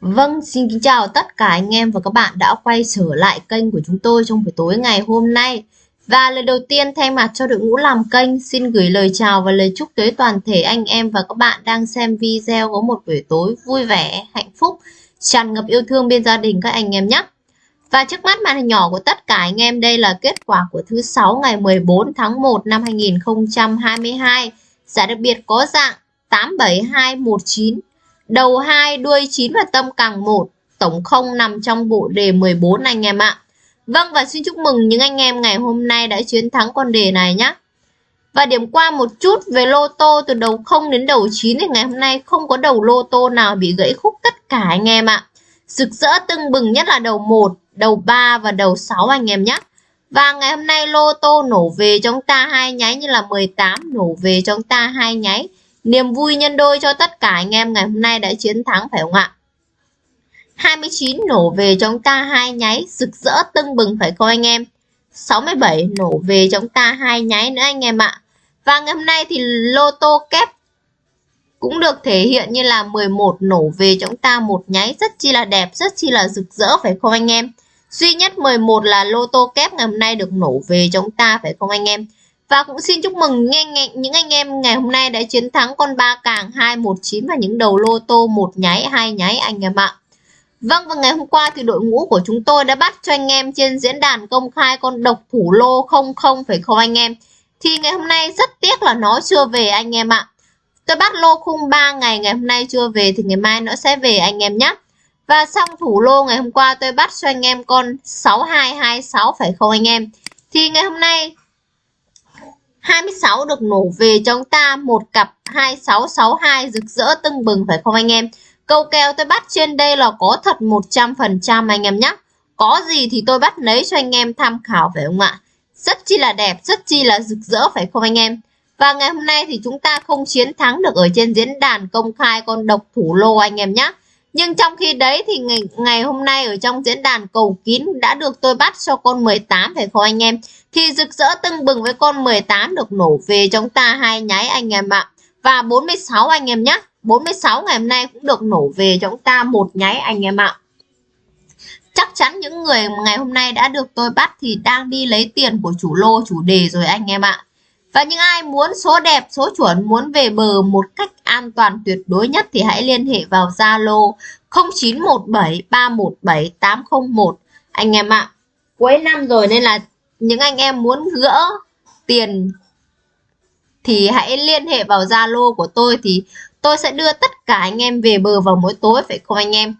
Vâng, xin kính chào tất cả anh em và các bạn đã quay trở lại kênh của chúng tôi trong buổi tối ngày hôm nay. Và lời đầu tiên thay mặt cho đội ngũ làm kênh xin gửi lời chào và lời chúc tới toàn thể anh em và các bạn đang xem video có một buổi tối vui vẻ, hạnh phúc, tràn ngập yêu thương bên gia đình các anh em nhé. Và trước mắt màn hình nhỏ của tất cả anh em đây là kết quả của thứ sáu ngày 14 tháng 1 năm 2022. Giải đặc biệt có dạng 87219 đầu 2, đuôi 9 và tâm càng 1, tổng 0 nằm trong bộ đề 14 anh em ạ. Vâng và xin chúc mừng những anh em ngày hôm nay đã chiến thắng con đề này nhé. Và điểm qua một chút về lô tô từ đầu 0 đến đầu 9 thì ngày hôm nay không có đầu lô tô nào bị gãy khúc tất cả anh em ạ. Rực rỡ tưng bừng nhất là đầu 1, đầu 3 và đầu 6 anh em nhé. Và ngày hôm nay lô tô nổ về chúng ta hai nháy như là 18 nổ về chúng ta hai nháy. Niềm vui nhân đôi cho tất cả anh em ngày hôm nay đã chiến thắng phải không ạ? 29 nổ về chúng ta hai nháy rực rỡ tưng bừng phải không anh em? 67 nổ về chúng ta hai nháy nữa anh em ạ. Và ngày hôm nay thì lô tô kép cũng được thể hiện như là 11 nổ về chúng ta một nháy rất chi là đẹp, rất chi là rực rỡ phải không anh em? Duy nhất 11 là lô tô kép ngày hôm nay được nổ về chúng ta phải không anh em? Và cũng xin chúc mừng những anh em ngày hôm nay đã chiến thắng con ba càng 219 và những đầu lô tô một nháy, hai nháy, anh em ạ. Vâng và ngày hôm qua thì đội ngũ của chúng tôi đã bắt cho anh em trên diễn đàn công khai con độc thủ lô 00 phải không anh em? Thì ngày hôm nay rất tiếc là nó chưa về anh em ạ. Tôi bắt lô khung 3 ngày ngày hôm nay chưa về thì ngày mai nó sẽ về anh em nhé. Và xong thủ lô ngày hôm qua tôi bắt cho anh em con 6226 phải không anh em? Thì ngày hôm nay 26 được nổ về chúng ta một cặp 2662 rực rỡ tưng bừng phải không anh em? Câu kèo tôi bắt trên đây là có thật 100% anh em nhé. Có gì thì tôi bắt lấy cho anh em tham khảo phải không ạ? Rất chi là đẹp, rất chi là rực rỡ phải không anh em? Và ngày hôm nay thì chúng ta không chiến thắng được ở trên diễn đàn công khai con độc thủ lô anh em nhé. Nhưng trong khi đấy thì ngày, ngày hôm nay ở trong diễn đàn cầu kín đã được tôi bắt cho con 18 phải không anh em? Thì rực rỡ tưng bừng với con 18 được nổ về chúng ta hai nháy anh em ạ. Và 46 anh em nhé. 46 ngày hôm nay cũng được nổ về chúng ta một nháy anh em ạ. Chắc chắn những người ngày hôm nay đã được tôi bắt thì đang đi lấy tiền của chủ lô chủ đề rồi anh em ạ. Và những ai muốn số đẹp, số chuẩn, muốn về bờ một cách an toàn tuyệt đối nhất thì hãy liên hệ vào Zalo 0917317801 anh em ạ. Cuối năm rồi nên là những anh em muốn gỡ tiền thì hãy liên hệ vào Zalo của tôi thì tôi sẽ đưa tất cả anh em về bờ vào mỗi tối phải không anh em?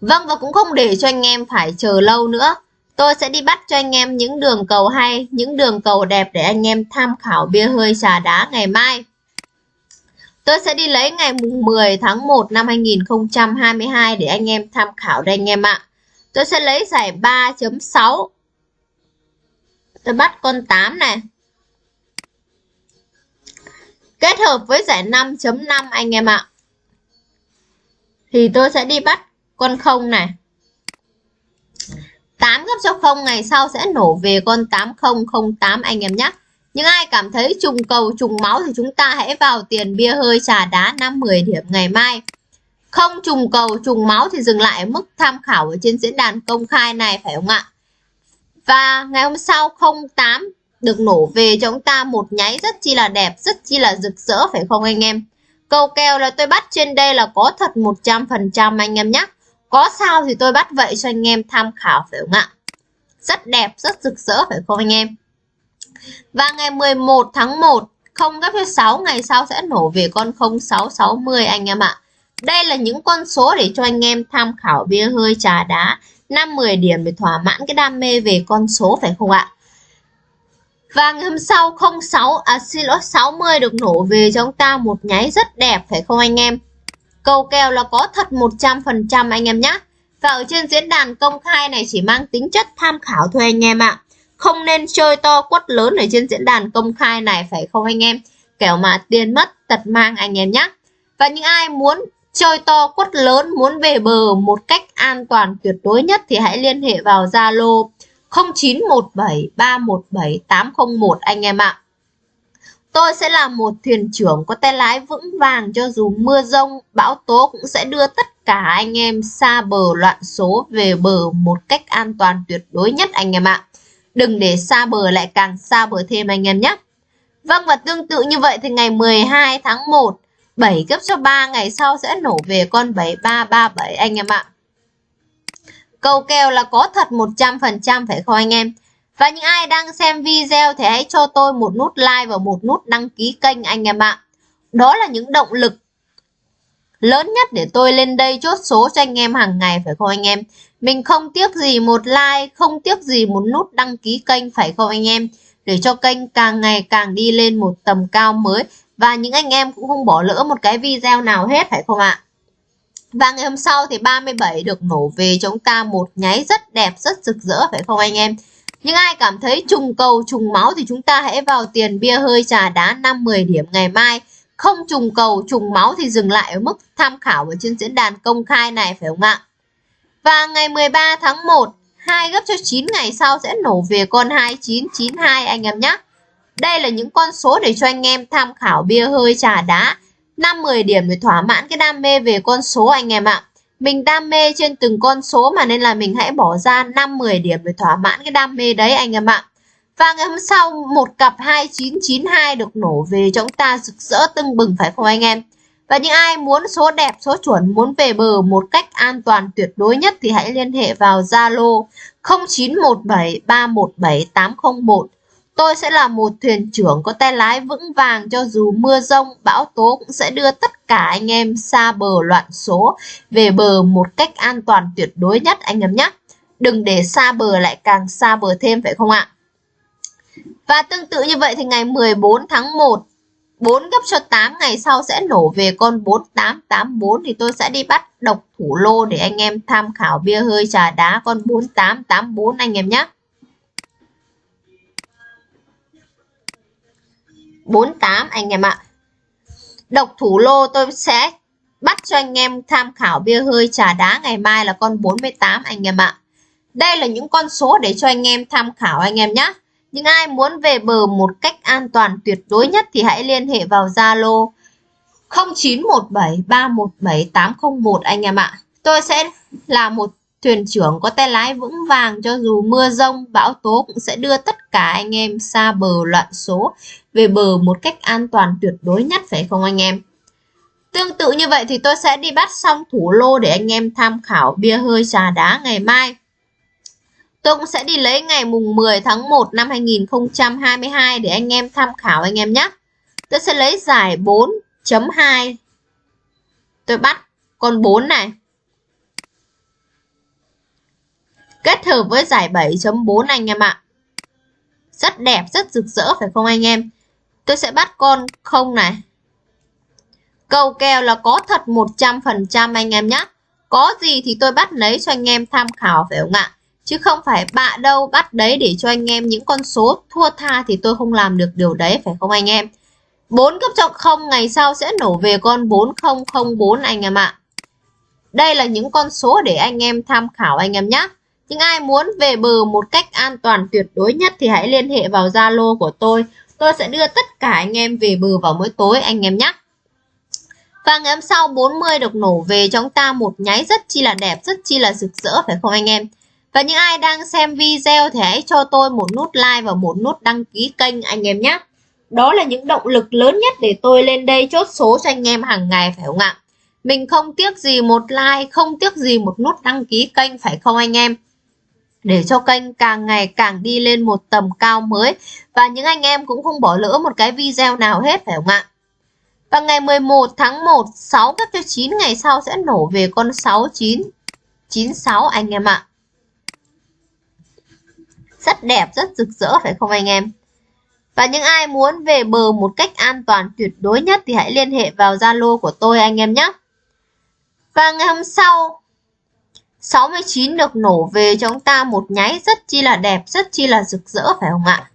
Vâng và cũng không để cho anh em phải chờ lâu nữa. Tôi sẽ đi bắt cho anh em những đường cầu hay, những đường cầu đẹp để anh em tham khảo bia hơi trà đá ngày mai. Tôi sẽ đi lấy ngày mùng 10 tháng 1 năm 2022 để anh em tham khảo đây anh em ạ. Tôi sẽ lấy giải 3.6. Tôi bắt con 8 này. Kết hợp với giải 5.5 anh em ạ. Thì tôi sẽ đi bắt con 0 này. 8 gấp cho 0 ngày sau sẽ nổ về con 8008 anh em nhé. Những ai cảm thấy trùng cầu trùng máu thì chúng ta hãy vào tiền bia hơi trà đá 5-10 điểm ngày mai. Không trùng cầu trùng máu thì dừng lại mức tham khảo ở trên diễn đàn công khai này phải không ạ? Và ngày hôm sau 08 được nổ về cho chúng ta một nháy rất chi là đẹp, rất chi là rực rỡ phải không anh em? Cầu kèo là tôi bắt trên đây là có thật 100% anh em nhé. Có sao thì tôi bắt vậy cho anh em tham khảo phải không ạ? Rất đẹp, rất rực rỡ phải không anh em? Và ngày 11 tháng 1 không gấp cho 6 ngày sau sẽ nổ về con 0660 anh em ạ. Đây là những con số để cho anh em tham khảo bia hơi trà đá 5-10 điểm để thỏa mãn cái đam mê về con số phải không ạ? Và ngày hôm sau 06 à xin lỗi 60 được nổ về cho chúng ta một nháy rất đẹp phải không anh em? Cầu kèo là có thật 100% anh em nhé. Và ở trên diễn đàn công khai này chỉ mang tính chất tham khảo thôi anh em ạ. Không nên chơi to quất lớn ở trên diễn đàn công khai này phải không anh em? Kẻo mà tiền mất tật mang anh em nhé. Và những ai muốn chơi to quất lớn, muốn về bờ một cách an toàn tuyệt đối nhất thì hãy liên hệ vào Zalo 0917317801 anh em ạ. Tôi sẽ là một thuyền trưởng có tay lái vững vàng cho dù mưa rông, bão tố cũng sẽ đưa tất cả anh em xa bờ loạn số về bờ một cách an toàn tuyệt đối nhất anh em ạ. Đừng để xa bờ lại càng xa bờ thêm anh em nhé. Vâng và tương tự như vậy thì ngày 12 tháng 1 7 gấp cho 3 ngày sau sẽ nổ về con 7337 anh em ạ. Câu kèo là có thật 100% phải không anh em? Và những ai đang xem video thì hãy cho tôi một nút like và một nút đăng ký kênh anh em ạ. Đó là những động lực lớn nhất để tôi lên đây chốt số cho anh em hàng ngày phải không anh em? Mình không tiếc gì một like, không tiếc gì một nút đăng ký kênh phải không anh em? Để cho kênh càng ngày càng đi lên một tầm cao mới và những anh em cũng không bỏ lỡ một cái video nào hết phải không ạ? Và ngày hôm sau thì 37 được nổ về chúng ta một nháy rất đẹp, rất rực rỡ phải không anh em? Nhưng ai cảm thấy trùng cầu, trùng máu thì chúng ta hãy vào tiền bia hơi trà đá 5-10 điểm ngày mai. Không trùng cầu, trùng máu thì dừng lại ở mức tham khảo ở trên diễn đàn công khai này phải không ạ? Và ngày 13 tháng 1, 2 gấp cho 9 ngày sau sẽ nổ về con 2992 anh em nhé. Đây là những con số để cho anh em tham khảo bia hơi trà đá. 5-10 điểm để thỏa mãn cái đam mê về con số anh em ạ. Mình đam mê trên từng con số mà nên là mình hãy bỏ ra 5-10 điểm để thỏa mãn cái đam mê đấy anh em ạ. Và ngày hôm sau một cặp 2992 được nổ về cho chúng ta rực rỡ tưng bừng phải không anh em? Và những ai muốn số đẹp, số chuẩn, muốn về bờ một cách an toàn tuyệt đối nhất thì hãy liên hệ vào Zalo 0917317801 Tôi sẽ là một thuyền trưởng có tay lái vững vàng cho dù mưa rông, bão tố cũng sẽ đưa tất cả anh em xa bờ loạn số, về bờ một cách an toàn tuyệt đối nhất, anh em nhé. Đừng để xa bờ lại càng xa bờ thêm, phải không ạ? Và tương tự như vậy thì ngày 14 tháng 1 4 gấp cho 8 ngày sau sẽ nổ về con 4884 thì tôi sẽ đi bắt độc thủ lô để anh em tham khảo bia hơi trà đá con 4884 anh em nhé. 48 anh em ạ. Độc thủ lô tôi sẽ bắt cho anh em tham khảo bia hơi trà đá ngày mai là con 48 anh em ạ. Đây là những con số để cho anh em tham khảo anh em nhé. Những ai muốn về bờ một cách an toàn tuyệt đối nhất thì hãy liên hệ vào Zalo 0917317801 anh em ạ. Tôi sẽ là một thuyền trưởng có tay lái vững vàng cho dù mưa rông, bão tố cũng sẽ đưa tất cả anh em xa bờ loạn số về bờ một cách an toàn tuyệt đối nhất phải không anh em? Tương tự như vậy thì tôi sẽ đi bắt xong thủ lô để anh em tham khảo bia hơi trà đá ngày mai. Tôi cũng sẽ đi lấy ngày mùng 10 tháng 1 năm 2022 để anh em tham khảo anh em nhé. Tôi sẽ lấy giải 4.2. Tôi bắt con 4 này. Kết hợp với giải 7.4 anh em ạ. Rất đẹp, rất rực rỡ phải không anh em? Tôi sẽ bắt con không này. Cầu kèo là có thật 100% anh em nhé. Có gì thì tôi bắt lấy cho anh em tham khảo phải không ạ? Chứ không phải bạ đâu bắt đấy để cho anh em những con số thua tha thì tôi không làm được điều đấy phải không anh em? 4 cấp cho 0 ngày sau sẽ nổ về con 4004 anh em ạ. Đây là những con số để anh em tham khảo anh em nhé. Nhưng ai muốn về bờ một cách an toàn tuyệt đối nhất thì hãy liên hệ vào Zalo của tôi. Tôi sẽ đưa tất cả anh em về bờ vào mỗi tối anh em nhé. Và ngày hôm sau 40 được nổ về cho chúng ta một nháy rất chi là đẹp, rất chi là rực rỡ phải không anh em? Và những ai đang xem video thì hãy cho tôi một nút like và một nút đăng ký kênh anh em nhé. Đó là những động lực lớn nhất để tôi lên đây chốt số cho anh em hàng ngày phải không ạ? Mình không tiếc gì một like, không tiếc gì một nút đăng ký kênh phải không anh em? Để cho kênh càng ngày càng đi lên một tầm cao mới và những anh em cũng không bỏ lỡ một cái video nào hết phải không ạ? Và ngày 11 tháng 1, 6 cấp cho 9 ngày sau sẽ nổ về con 69 96 anh em ạ rất đẹp, rất rực rỡ phải không anh em? Và những ai muốn về bờ một cách an toàn tuyệt đối nhất thì hãy liên hệ vào Zalo của tôi anh em nhé. Và ngày hôm sau 69 được nổ về cho chúng ta một nháy rất chi là đẹp, rất chi là rực rỡ phải không ạ?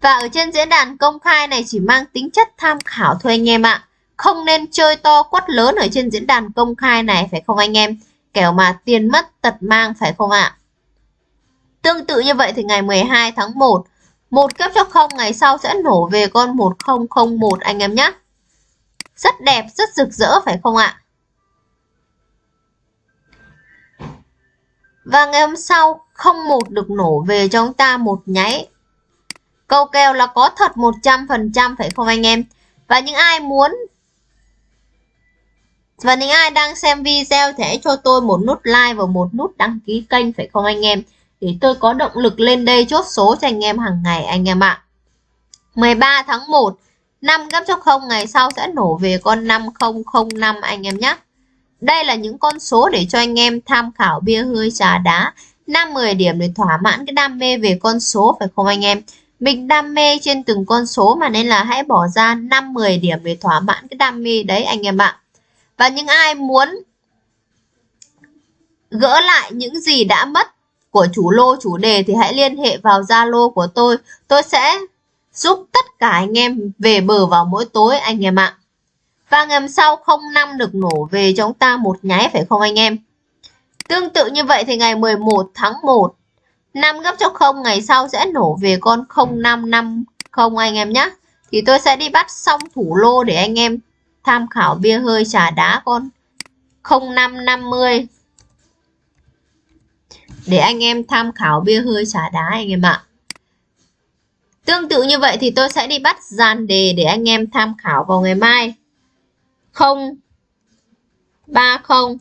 Và ở trên diễn đàn công khai này chỉ mang tính chất tham khảo thôi anh em ạ. Không nên chơi to quất lớn ở trên diễn đàn công khai này phải không anh em? kẻo mà tiền mất tật mang phải không ạ? Tương tự như vậy thì ngày 12 tháng 1, một kép cho không ngày sau sẽ nổ về con 1001 anh em nhé. Rất đẹp, rất rực rỡ phải không ạ? Và ngày hôm sau không một được nổ về cho chúng ta một nháy. Câu kèo là có thật 100% phải không anh em? Và những ai muốn và những ai đang xem video thì hãy cho tôi một nút like và một nút đăng ký kênh phải không anh em? Để tôi có động lực lên đây chốt số cho anh em hàng ngày anh em ạ. 13 tháng 1, 5 gấp cho 0 ngày sau sẽ nổ về con 5005 anh em nhé. Đây là những con số để cho anh em tham khảo bia hơi trà đá. 5-10 điểm để thỏa mãn cái đam mê về con số, phải không anh em? Mình đam mê trên từng con số mà nên là hãy bỏ ra 5-10 điểm để thỏa mãn cái đam mê đấy anh em ạ. Và những ai muốn gỡ lại những gì đã mất của chủ lô chủ đề thì hãy liên hệ vào Zalo của tôi. Tôi sẽ giúp tất cả anh em về bờ vào mỗi tối anh em ạ. Và ngày sau 05 được nổ về cho chúng ta một nháy, phải không anh em? Tương tự như vậy thì ngày 11 tháng 1 5 gấp cho 0 ngày sau sẽ nổ về con 0550 anh em nhé. Thì tôi sẽ đi bắt xong thủ lô để anh em tham khảo bia hơi trà đá con 0550 để anh em tham khảo bia hơi trà đá anh em ạ. Tương tự như vậy thì tôi sẽ đi bắt dàn đề để anh em tham khảo vào ngày mai. 0 30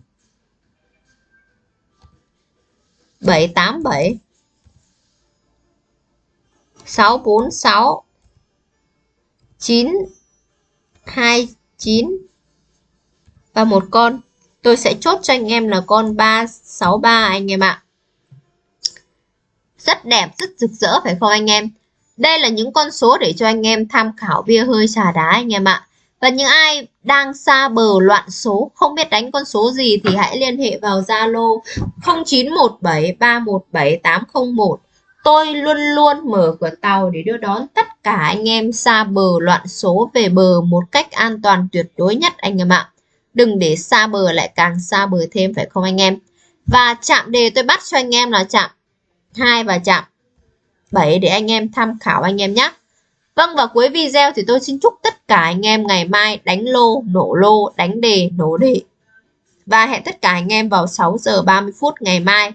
787 646 929 và một con. Tôi sẽ chốt cho anh em là con 363 anh em ạ. Rất đẹp, rất rực rỡ phải không anh em? Đây là những con số để cho anh em tham khảo bia hơi trà đá anh em ạ. Và những ai đang xa bờ loạn số, không biết đánh con số gì thì hãy liên hệ vào Zalo 0917317801. Tôi luôn luôn mở cửa tàu để đưa đón tất cả anh em xa bờ loạn số về bờ một cách an toàn tuyệt đối nhất anh em ạ. Đừng để xa bờ lại càng xa bờ thêm phải không anh em? Và chạm đề tôi bắt cho anh em là chạm 2 và chạm 7 để anh em tham khảo anh em nhé. Vâng và cuối video thì tôi xin chúc tất cả anh em ngày mai đánh lô, nổ lô, đánh đề, nổ đề. Và hẹn tất cả anh em vào 6 giờ 30 phút ngày mai.